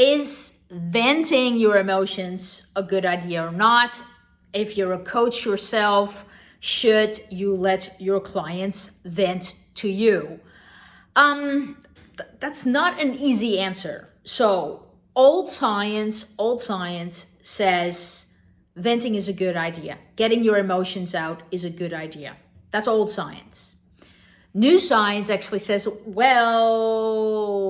is venting your emotions a good idea or not? If you're a coach yourself, should you let your clients vent to you? Um, th that's not an easy answer. So old science, old science says venting is a good idea. Getting your emotions out is a good idea. That's old science. New science actually says, well,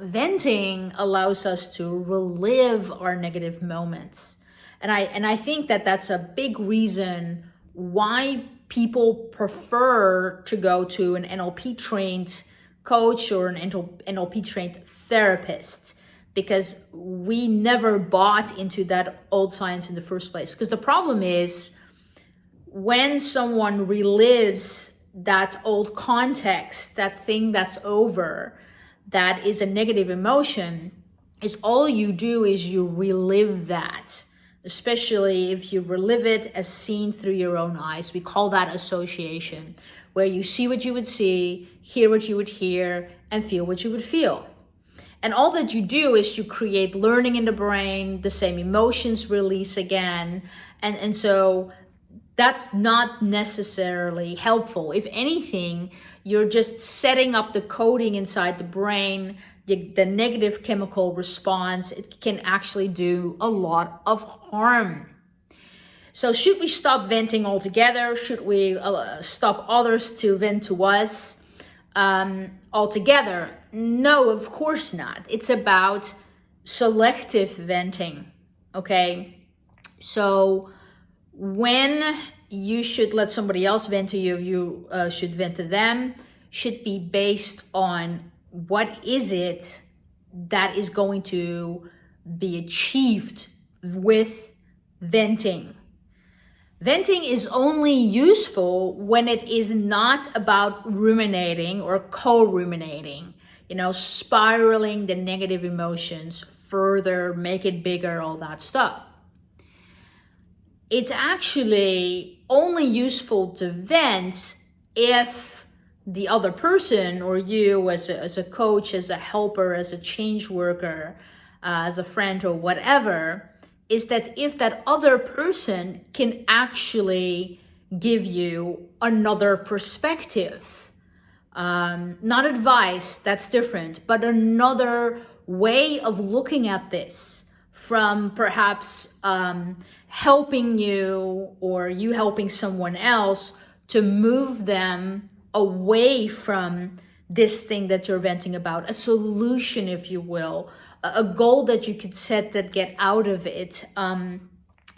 venting allows us to relive our negative moments. And I, and I think that that's a big reason why people prefer to go to an NLP trained coach or an NLP trained therapist because we never bought into that old science in the first place. Because the problem is when someone relives that old context, that thing that's over, that is a negative emotion, is all you do is you relive that, especially if you relive it as seen through your own eyes. We call that association, where you see what you would see, hear what you would hear, and feel what you would feel. And all that you do is you create learning in the brain, the same emotions release again. And, and so that's not necessarily helpful. If anything, you're just setting up the coding inside the brain, the, the negative chemical response, it can actually do a lot of harm. So should we stop venting altogether? Should we uh, stop others to vent to us um, altogether? No, of course not. It's about selective venting, okay? So when you should let somebody else vent to you, you uh, should vent to them, should be based on what is it that is going to be achieved with venting. Venting is only useful when it is not about ruminating or co-ruminating, you know, spiraling the negative emotions further, make it bigger, all that stuff it's actually only useful to vent if the other person or you as a, as a coach, as a helper, as a change worker, uh, as a friend or whatever, is that if that other person can actually give you another perspective, um, not advice, that's different, but another way of looking at this from perhaps um, helping you or you helping someone else to move them away from this thing that you're venting about, a solution, if you will, a goal that you could set that get out of it. Um,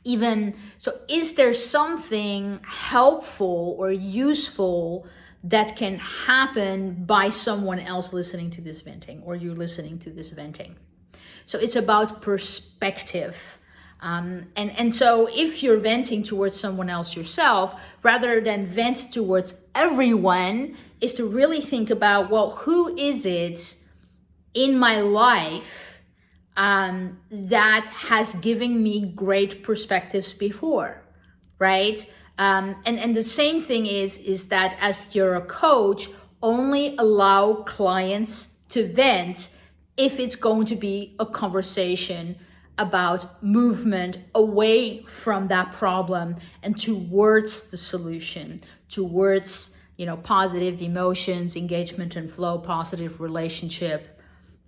even so, is there something helpful or useful that can happen by someone else listening to this venting or you listening to this venting? So it's about perspective. Um, and, and so if you're venting towards someone else yourself, rather than vent towards everyone, is to really think about, well, who is it in my life um, that has given me great perspectives before, right? Um, and, and the same thing is, is that as you're a coach, only allow clients to vent if it's going to be a conversation about movement away from that problem and towards the solution, towards, you know, positive emotions, engagement and flow, positive relationship,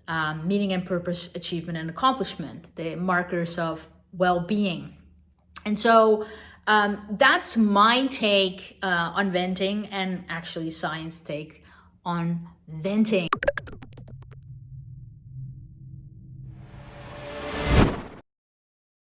um, meaning and purpose, achievement and accomplishment, the markers of well-being. And so um, that's my take uh, on venting and actually science take on venting.